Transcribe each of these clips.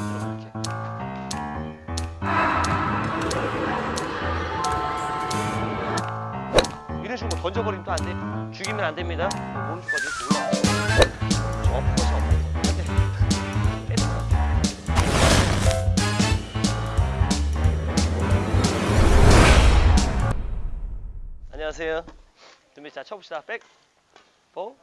들어 이렇게. 이런 식으로 뭐 던져버리면 또 안 돼. 죽이면 안 됩니다. 오른쪽까지 빼는 거야. 안녕하세요. 준비 자 쳐봅시다. 백, 포.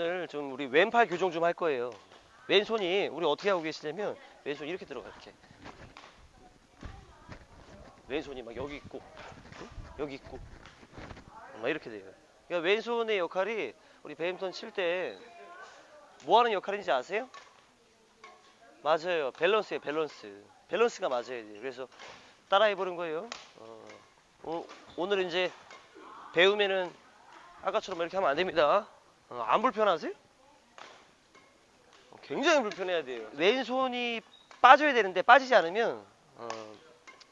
오늘 좀 우리 왼팔 교정 좀 할 거예요. 왼손이 우리 어떻게 하고 계시냐면 왼손 이렇게 들어가 이렇게. 왼손이 막 여기 있고 응? 여기 있고 막 이렇게 돼요. 그러니까 왼손의 역할이 우리 배드민턴 칠 때 뭐 하는 역할인지 아세요? 맞아요. 밸런스예요, 밸런스. 밸런스가 맞아야 돼요. 그래서 따라해 보는 거예요. 어, 오- 오늘 이제 배우면은 아까처럼 이렇게 하면 안 됩니다. 어, 안 불편하세요? 어, 굉장히 불편해야 돼요. 왼손이 빠져야 되는데 빠지지 않으면 어,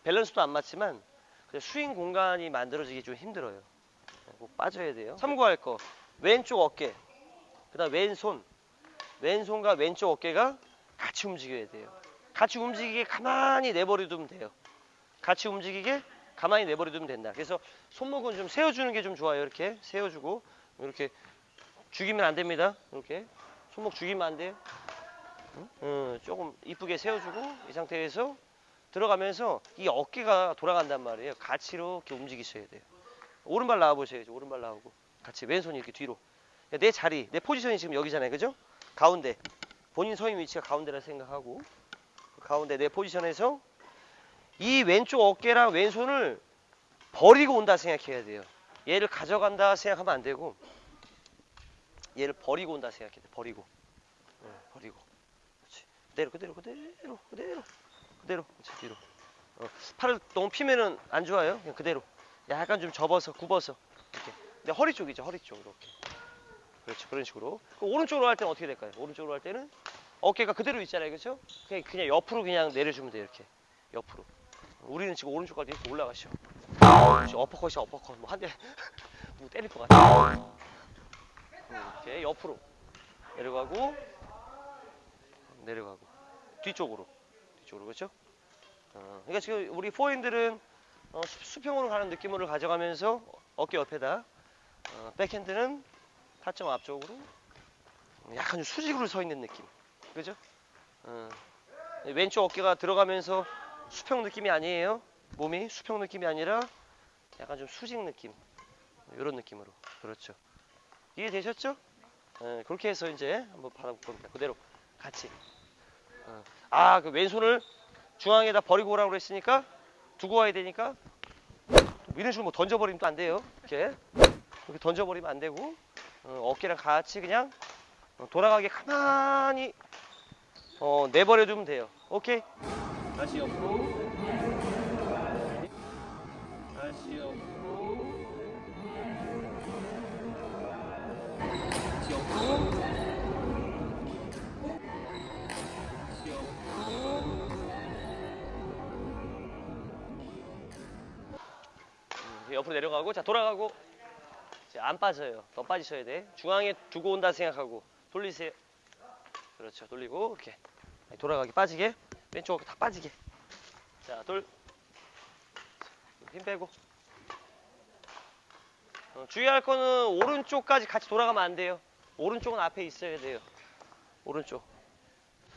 밸런스도 안 맞지만 그 스윙 공간이 만들어지기 좀 힘들어요. 어, 꼭 빠져야 돼요. 참고할 거 왼쪽 어깨, 그 다음 왼손, 왼손과 왼쪽 어깨가 같이 움직여야 돼요. 같이 움직이게 가만히 내버려두면 돼요. 같이 움직이게 가만히 내버려두면 된다. 그래서 손목은 좀 세워주는 게 좀 좋아요. 이렇게 세워주고 이렇게 죽이면 안 됩니다. 이렇게 손목 죽이면 안 돼요. 응? 어, 조금 이쁘게 세워주고 이 상태에서 들어가면서 이 어깨가 돌아간단 말이에요. 같이 이렇게 움직이셔야 돼요. 오른발 나와 보셔야죠. 오른발 나오고 같이 왼손이 이렇게 뒤로. 내 자리, 내 포지션이 지금 여기잖아요. 그죠? 가운데. 본인 서 있는 위치가 가운데라 생각하고 그 가운데 내 포지션에서 이 왼쪽 어깨랑 왼손을 버리고 온다 생각해야 돼요. 얘를 가져간다 생각하면 안 되고 얘를 버리고 온다 생각해야 돼. 버리고. 네, 버리고. 그렇지. 그대로 그대로 그대로 그대로 그대로 그렇지 뒤로. 어, 팔을 너무 피면은 안 좋아요. 그냥 그대로. 약간 좀 접어서 굽어서 이렇게. 근데 허리 쪽이죠. 허리 쪽 이렇게. 그렇죠. 그런 식으로. 그 오른쪽으로 할 때는 어떻게 될까요? 오른쪽으로 할 때는 어깨가 그대로 있잖아요. 그렇죠? 그냥 그냥 옆으로 그냥 내려주면 돼요. 이렇게. 옆으로. 우리는 지금 오른쪽까지 이렇게 올라가시죠. 그렇죠. 어퍼컷이 어퍼컷. 뭐 한 대 뭐 때릴 것 같아. 음, 이렇게 옆으로 내려가고 내려가고 뒤쪽으로 뒤쪽으로 그렇죠? 어, 그러니까 지금 우리 포핸들은 어, 수- 수평으로 가는 느낌으로 가져가면서 어깨 옆에다 어, 백핸드는 타점 앞쪽으로 약간 좀 수직으로 서 있는 느낌 그죠? 어, 왼쪽 어깨가 들어가면서 수평 느낌이 아니에요 몸이 수평 느낌이 아니라 약간 좀 수직 느낌 이런 느낌으로 그렇죠 이해되셨죠? 예, 그렇게 해서 이제 한번 받아볼 겁니다. 그대로 같이. 어. 아, 그 왼손을 중앙에다 버리고 오라고 그랬으니까 두고 와야 되니까 이런 식으로 뭐 던져버리면 또 안 돼요. 이렇게 이렇게 던져버리면 안 되고 어, 어깨랑 같이 그냥 어, 돌아가게 가만히 어, 내버려 두면 돼요. 오케이? 다시 옆으로. 다시 옆으로. 옆으로 내려가고 자 돌아가고 이제 안 빠져요. 더 빠지셔야 돼. 중앙에 두고 온다 생각하고 돌리세요. 그렇죠. 돌리고 이렇게 돌아가게 빠지게 왼쪽 다 빠지게. 자 돌. 힘 빼고. 어, 주의할 거는 오른쪽까지 같이 돌아가면 안 돼요. 오른쪽은 앞에 있어야 돼요. 오른쪽.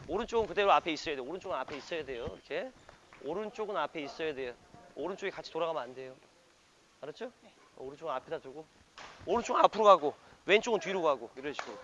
오른쪽은 그대로 앞에 있어야 돼요. 오른쪽은 앞에 있어야 돼요. 이렇게. 오른쪽은 앞에 있어야 돼요. 오른쪽이 같이 돌아가면 안 돼요. 알았죠? 어, 오른쪽은 앞에다 두고. 오른쪽은 앞으로 가고, 왼쪽은 뒤로 가고, 이런 식으로.